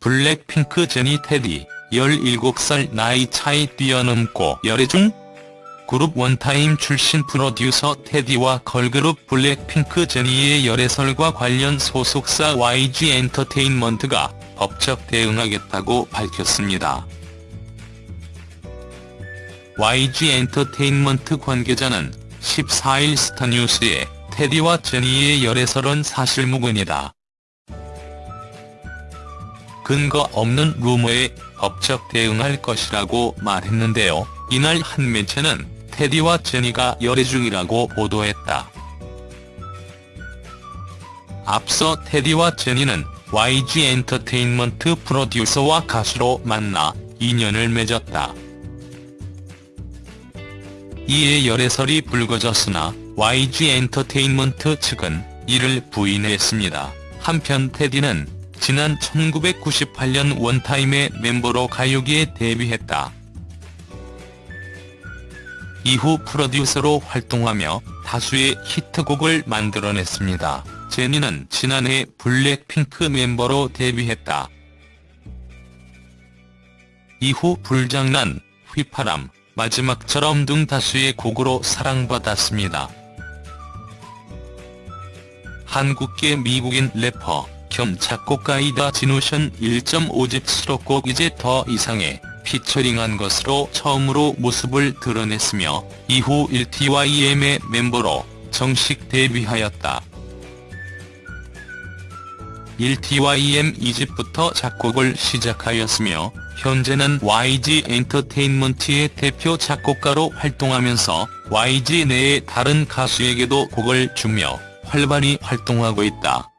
블랙핑크 제니 테디 17살 나이 차이 뛰어넘고 열애 중 그룹 원타임 출신 프로듀서 테디와 걸그룹 블랙핑크 제니의 열애설과 관련 소속사 YG 엔터테인먼트가 법적 대응하겠다고 밝혔습니다. YG 엔터테인먼트 관계자는 14일 스타뉴스에 테디와 제니의 열애설은 사실무근이다. 근거 없는 루머에 법적 대응할 것이라고 말했는데요. 이날 한 매체는 테디와 제니가 열애 중이라고 보도했다. 앞서 테디와 제니는 YG 엔터테인먼트 프로듀서와 가수로 만나 인연을 맺었다. 이에 열애설이 불거졌으나 YG 엔터테인먼트 측은 이를 부인했습니다. 한편 테디는 지난 1998년 원타임의 멤버로 가요계에 데뷔했다. 이후 프로듀서로 활동하며 다수의 히트곡을 만들어냈습니다. 제니는 지난해 블랙핑크 멤버로 데뷔했다. 이후 불장난, 휘파람, 마지막처럼 등 다수의 곡으로 사랑받았습니다. 한국계 미국인 래퍼 겸 작곡가이다 진우션 1.5집 수록곡 이제 더 이상해 피처링한 것으로 처음으로 모습을 드러냈으며 이후 1TYM의 멤버로 정식 데뷔하였다. 1TYM 2집부터 작곡을 시작하였으며 현재는 YG 엔터테인먼트의 대표 작곡가로 활동하면서 YG 내의 다른 가수에게도 곡을 주며 활발히 활동하고 있다.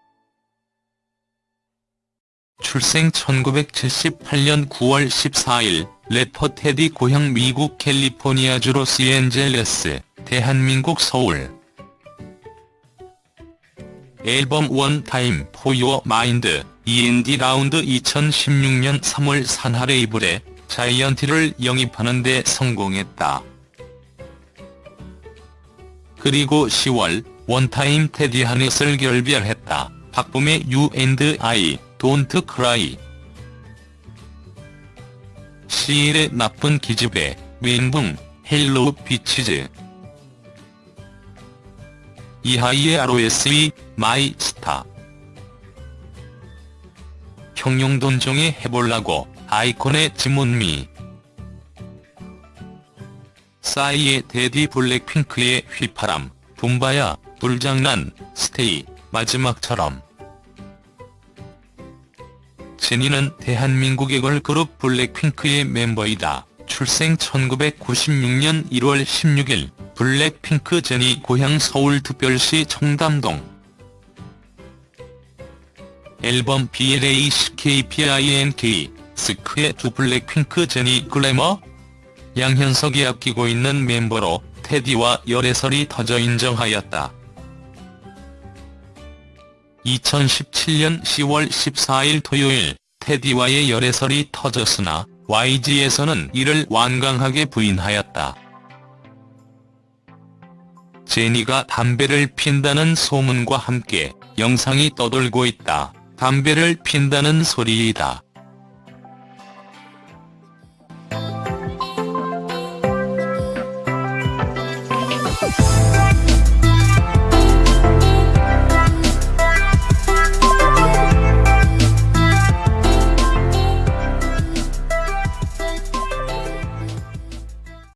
출생 1978년 9월 14일 래퍼 테디 고향 미국 캘리포니아주 로스앤젤레스, 대한민국 서울 앨범 원타임 포 유어 마인드 E&D 라운드 2016년 3월 산하 레이블에 자이언티를 영입하는 데 성공했다. 그리고 10월 원타임 테디 하넷을 결별했다. 박봄의 U&I, Don't Cry. 시일의 나쁜 기집애, 멘붕, 헬로우 비치즈. 이하이의 ROSE, 마이 스타. 형용돈종의 해볼라고, 아이콘의 지문미. 싸이의 데디 블랙핑크의 휘파람, 붐바야, 불장난, 스테이, 마지막처럼 제니는 대한민국의 걸그룹 블랙핑크의 멤버이다. 출생 1996년 1월 16일 블랙핑크 제니 고향 서울 특별시 청담동 앨범 BLACKPINK 스크의 두 블랙핑크 제니 글래머 양현석이 아끼고 있는 멤버로 테디와 열애설이 터져 인정하였다. 2017년 10월 14일 토요일 테디와의 열애설이 터졌으나 YG에서는 이를 완강하게 부인하였다. 제니가 담배를 핀다는 소문과 함께 영상이 떠돌고 있다. 담배를 핀다는 소리이다.